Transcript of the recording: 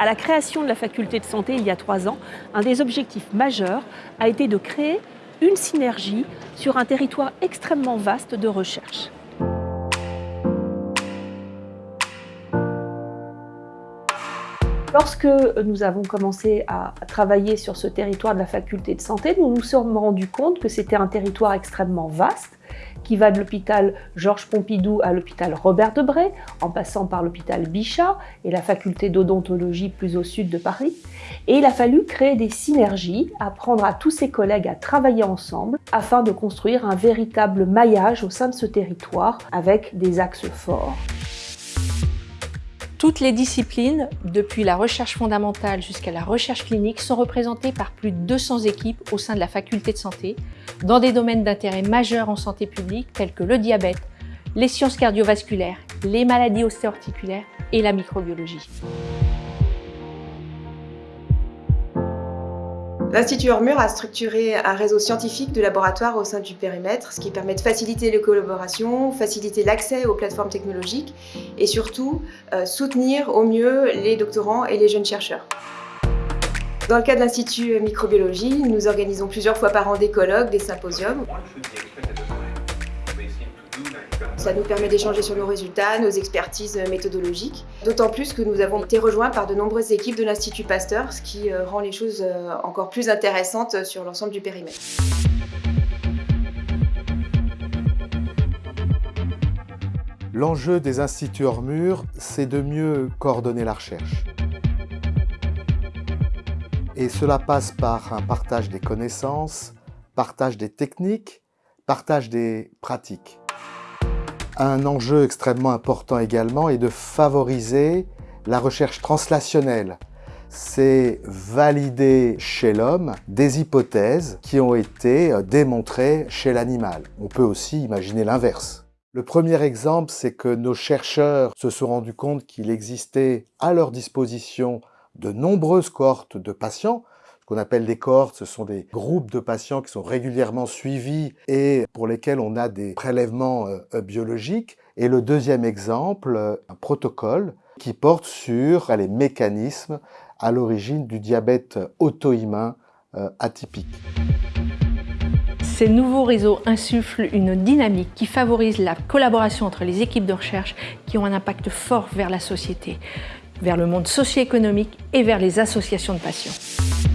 À la création de la faculté de santé il y a trois ans, un des objectifs majeurs a été de créer une synergie sur un territoire extrêmement vaste de recherche. Lorsque nous avons commencé à travailler sur ce territoire de la faculté de santé, nous nous sommes rendus compte que c'était un territoire extrêmement vaste, qui va de l'hôpital Georges Pompidou à l'hôpital Robert Debré, en passant par l'hôpital Bichat et la faculté d'odontologie plus au sud de Paris. Et il a fallu créer des synergies, apprendre à tous ses collègues à travailler ensemble afin de construire un véritable maillage au sein de ce territoire avec des axes forts. Toutes les disciplines, depuis la recherche fondamentale jusqu'à la recherche clinique, sont représentées par plus de 200 équipes au sein de la faculté de santé, dans des domaines d'intérêt majeurs en santé publique tels que le diabète, les sciences cardiovasculaires, les maladies ostéo-articulaires et la microbiologie. L'Institut Ormur a structuré un réseau scientifique de laboratoires au sein du périmètre, ce qui permet de faciliter les collaborations, faciliter l'accès aux plateformes technologiques et surtout euh, soutenir au mieux les doctorants et les jeunes chercheurs. Dans le cas de l'Institut Microbiologie, nous organisons plusieurs fois par an des colloques, des symposiums. Ça nous permet d'échanger sur nos résultats, nos expertises méthodologiques. D'autant plus que nous avons été rejoints par de nombreuses équipes de l'Institut Pasteur, ce qui euh, rend les choses euh, encore plus intéressantes sur l'ensemble du périmètre. L'enjeu des instituts hors mur, c'est de mieux coordonner la recherche. Et cela passe par un partage des connaissances, partage des techniques, partage des pratiques. Un enjeu extrêmement important également est de favoriser la recherche translationnelle. C'est valider chez l'homme des hypothèses qui ont été démontrées chez l'animal. On peut aussi imaginer l'inverse. Le premier exemple, c'est que nos chercheurs se sont rendus compte qu'il existait à leur disposition de nombreuses cohortes de patients qu'on appelle des cohortes, ce sont des groupes de patients qui sont régulièrement suivis et pour lesquels on a des prélèvements euh, euh, biologiques. Et le deuxième exemple, euh, un protocole qui porte sur les mécanismes à l'origine du diabète auto-immun atypique. Ces nouveaux réseaux insufflent une dynamique qui favorise la collaboration entre les équipes de recherche qui ont un impact fort vers la société, vers le monde socio-économique et vers les associations de patients.